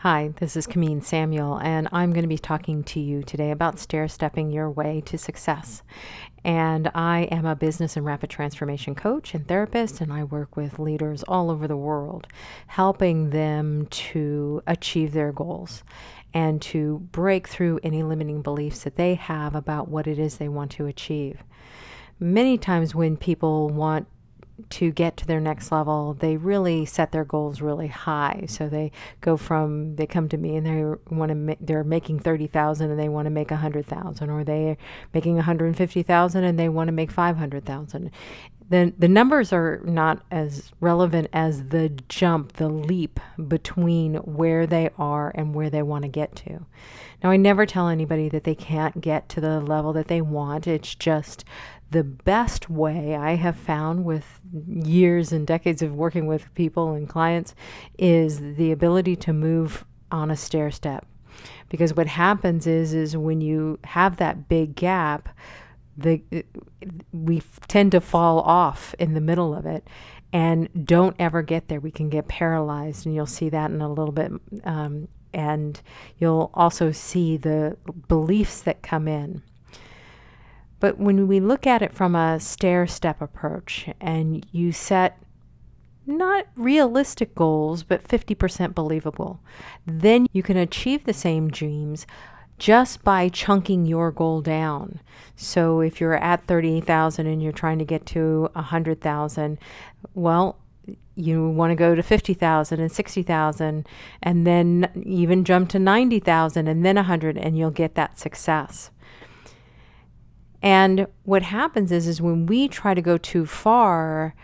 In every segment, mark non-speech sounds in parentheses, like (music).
Hi, this is Kamin Samuel, and I'm going to be talking to you today about stair stepping your way to success. And I am a business and rapid transformation coach and therapist, and I work with leaders all over the world, helping them to achieve their goals and to break through any limiting beliefs that they have about what it is they want to achieve. Many times, when people want to get to their next level, they really set their goals really high. So they go from they come to me and they want to ma- they're making 30,000 and they want to make a 100,000 or they're making 150,000 and they want to make 500,000. The the numbers are not as relevant as the jump, the leap between where they are and where they want to get to. Now I never tell anybody that they can't get to the level that they want. It's just the best way I have found with years and decades of working with people and clients is the ability to move on a stair step. Because what happens is is when you have that big gap, the we tend to fall off in the middle of it and don't ever get there. We can get paralyzed, and you'll see that in a little bit. Um, and you'll also see the beliefs that come in. But when we look at it from a stair step approach and you set not realistic goals, but 50% believable, then you can achieve the same dreams just by chunking your goal down. So if you're at 38,000 and you're trying to get to 100,000, well, you want to go to 50,000 and 60,000 and then even jump to 90,000 and then 100 and you'll get that success. And what happens is, is when we try to go too far,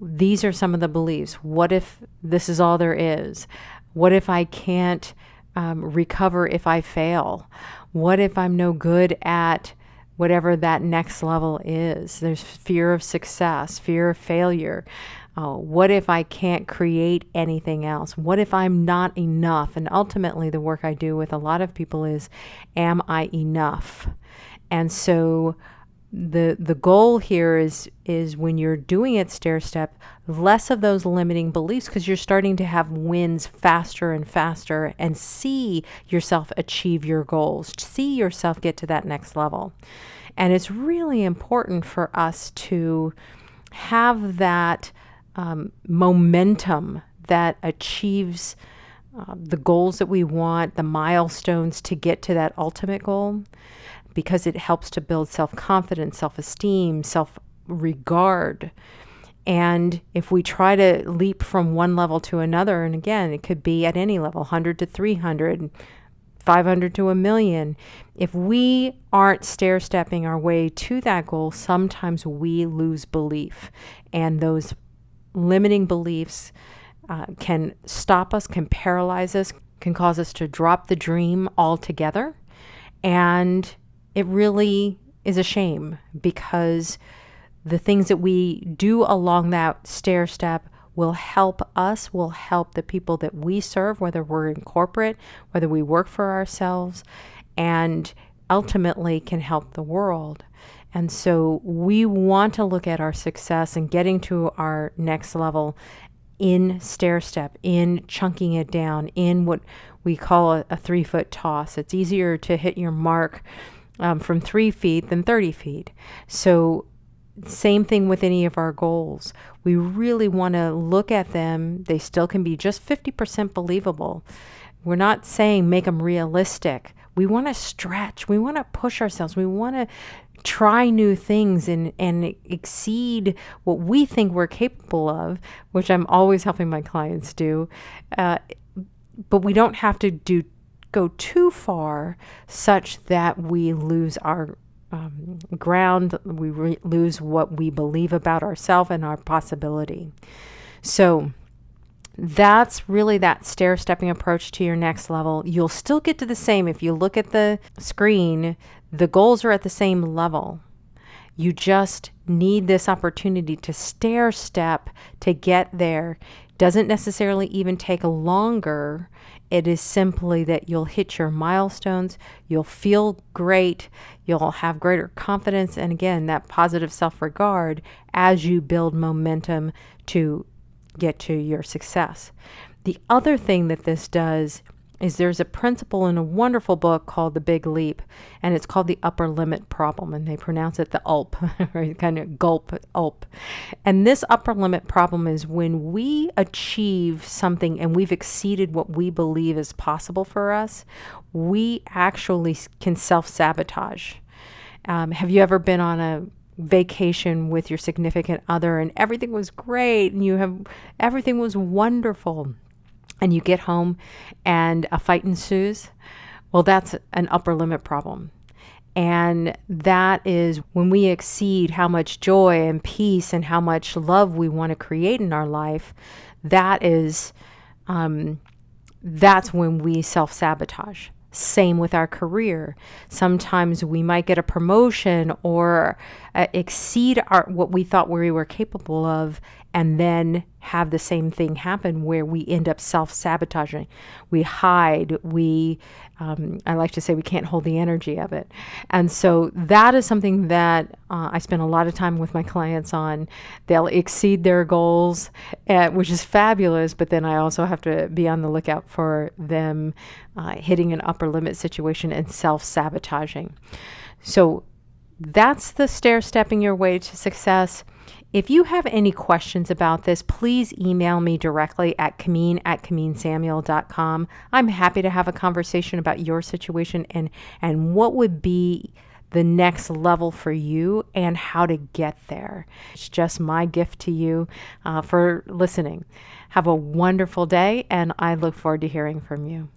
these are some of the beliefs. What if this is all there is? What if I can't um, recover if I fail? What if I'm no good at whatever that next level is? There's fear of success, fear of failure. Uh, what if I can't create anything else? What if I'm not enough? And ultimately, the work I do with a lot of people is, am I enough? And so the the goal here is is when you're doing it stair step less of those limiting beliefs because you're starting to have wins faster and faster and see yourself achieve your goals see yourself get to that next level. And it's really important for us to have that um, momentum that achieves uh, the goals that we want the milestones to get to that ultimate goal because it helps to build self confidence, self esteem, self regard. And if we try to leap from one level to another, and again, it could be at any level 100 to 300, 500 to a million. If we aren't stair stepping our way to that goal, sometimes we lose belief. And those limiting beliefs uh, can stop us, can paralyze us, can cause us to drop the dream altogether. And it really is a shame because the things that we do along that stair step will help us, will help the people that we serve, whether we're in corporate, whether we work for ourselves, and ultimately can help the world. And so we want to look at our success and getting to our next level in stair step, in chunking it down, in what we call a, a three foot toss. It's easier to hit your mark um, from three feet than 30 feet. So, same thing with any of our goals. We really want to look at them. They still can be just 50% believable. We're not saying make them realistic. We want to stretch. We want to push ourselves. We want to try new things and, and exceed what we think we're capable of, which I'm always helping my clients do. Uh, but we don't have to do go too far such that we lose our um, ground, we re- lose what we believe about ourselves and our possibility. So, that's really that stair stepping approach to your next level. You'll still get to the same. If you look at the screen, the goals are at the same level. You just need this opportunity to stair step to get there. Doesn't necessarily even take longer it is simply that you'll hit your milestones, you'll feel great, you'll have greater confidence, and again, that positive self regard as you build momentum to get to your success. The other thing that this does is there's a principle in a wonderful book called The Big Leap, and it's called the upper limit problem, and they pronounce it the ULP, (laughs) right? Kind of gulp, ULP. And this upper limit problem is when we achieve something and we've exceeded what we believe is possible for us, we actually can self sabotage. Um, have you ever been on a vacation with your significant other and everything was great and you have everything was wonderful? And you get home and a fight ensues, well, that's an upper limit problem. And that is when we exceed how much joy and peace and how much love we want to create in our life, that is, um, that's when we self sabotage. Same with our career. Sometimes we might get a promotion or uh, exceed our, what we thought we were capable of, and then have the same thing happen where we end up self sabotaging. We hide, we, um, I like to say, we can't hold the energy of it. And so that is something that uh, I spend a lot of time with my clients on. They'll exceed their goals, uh, which is fabulous, but then I also have to be on the lookout for them uh, hitting an upper limit situation and self sabotaging. So that's the stair stepping your way to success. If you have any questions about this, please email me directly at Kamin at KaminSamuel.com. I'm happy to have a conversation about your situation and, and what would be the next level for you and how to get there. It's just my gift to you uh, for listening. Have a wonderful day, and I look forward to hearing from you.